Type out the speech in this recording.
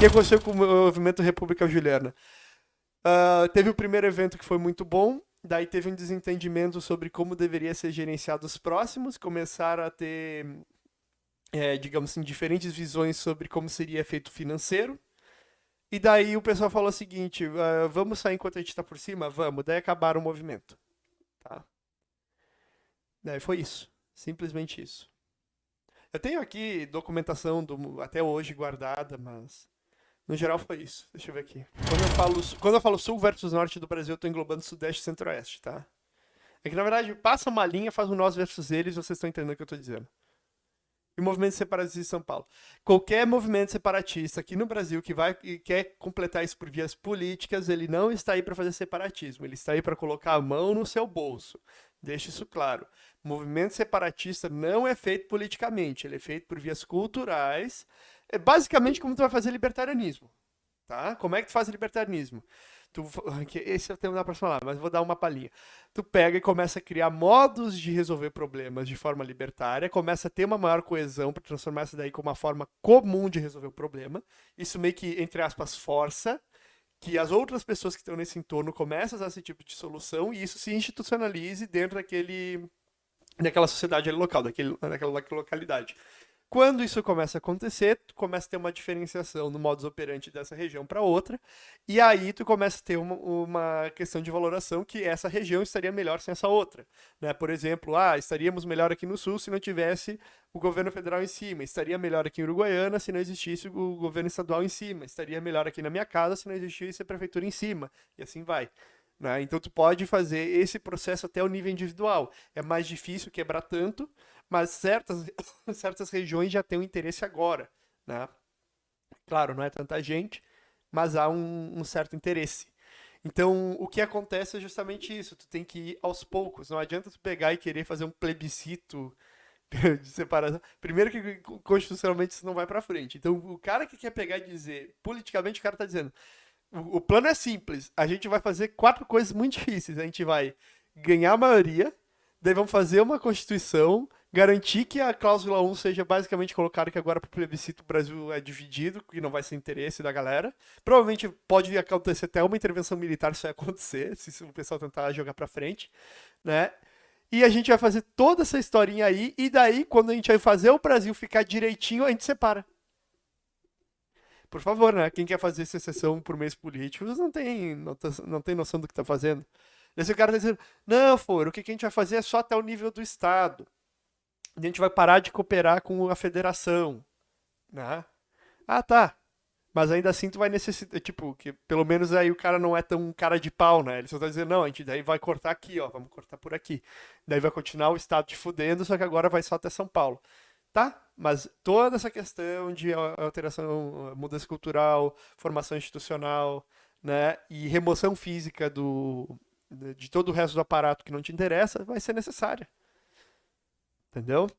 que aconteceu com o movimento República Juliana? Uh, teve o primeiro evento que foi muito bom, daí teve um desentendimento sobre como deveria ser gerenciado os próximos, começaram a ter, é, digamos assim, diferentes visões sobre como seria feito financeiro. E daí o pessoal falou o seguinte: uh, vamos sair enquanto a gente está por cima? Vamos. Daí acabaram o movimento. Tá? Daí foi isso. Simplesmente isso. Eu tenho aqui documentação do, até hoje guardada, mas no geral foi isso. Deixa eu ver aqui. Quando eu falo, quando eu falo sul versus norte do Brasil, eu tô englobando sudeste e centro-oeste, tá? É que na verdade passa uma linha, faz um nós versus eles, vocês estão entendendo o que eu tô dizendo. E o movimento separatista em São Paulo. Qualquer movimento separatista aqui no Brasil que vai e quer completar isso por vias políticas, ele não está aí para fazer separatismo, ele está aí para colocar a mão no seu bolso. Deixe isso claro. Movimento separatista não é feito politicamente, ele é feito por vias culturais é basicamente como tu vai fazer libertarianismo, tá? Como é que tu faz libertarianismo? Tu, esse eu tenho dar para falar, mas vou dar uma palhinha. Tu pega e começa a criar modos de resolver problemas de forma libertária, começa a ter uma maior coesão para transformar isso daí como uma forma comum de resolver o problema. Isso meio que, entre aspas, força que as outras pessoas que estão nesse entorno comecem a usar esse tipo de solução e isso se institucionalize dentro daquele daquela sociedade local, daquele, daquela localidade. Quando isso começa a acontecer, tu começa a ter uma diferenciação no modus operandi dessa região para outra, e aí tu começa a ter uma, uma, questão de valoração que essa região estaria melhor sem essa outra. Né? Por exemplo, ah, estaríamos melhor aqui no sul se não tivesse o governo federal em cima, estaria melhor aqui em Uruguaiana se não existisse o governo estadual em cima, estaria melhor aqui na minha casa se não existisse a prefeitura em cima, e assim vai. Né? Então tu pode fazer esse processo até o nível individual. É mais difícil quebrar tanto, mas certas, certas regiões já têm um interesse agora, né? Claro, não é tanta gente, mas há um, um certo interesse. Então, o que acontece é justamente isso. Tu tem que ir aos poucos. Não adianta tu pegar e querer fazer um plebiscito de separação. Primeiro que constitucionalmente isso não vai para frente. Então, o cara que quer pegar e dizer, politicamente o cara tá dizendo, o, o plano é simples. A gente vai fazer quatro coisas muito difíceis. A gente vai ganhar a maioria, daí vamos fazer uma constituição, garantir que a cláusula 1 seja basicamente colocada que agora para o plebiscito o Brasil é dividido, que não vai ser interesse da galera. Provavelmente pode acontecer até uma intervenção militar se acontecer, se o pessoal tentar jogar para frente, né? E a gente vai fazer toda essa historinha aí, e daí, quando a gente vai fazer o Brasil ficar direitinho, a gente separa. Por favor, né? Quem quer fazer secessão por mês político não tem, não tem noção do que está fazendo. Esse cara tá dizendo, não, for, o que a gente vai fazer é só até o nível do Estado a gente vai parar de cooperar com a federação, né? Ah, tá. Mas ainda assim tu vai necessitar, tipo, que pelo menos aí o cara não é tão cara de pau, né? Ele só tá dizendo, não, a gente daí vai cortar aqui, ó, vamos cortar por aqui. Daí vai continuar o estado te fudendo, só que agora vai só até São Paulo. Tá, mas toda essa questão de alteração, mudança cultural, formação institucional, né, e remoção física do, de todo o resto do aparato que não te interessa, vai ser necessária. Entendeu?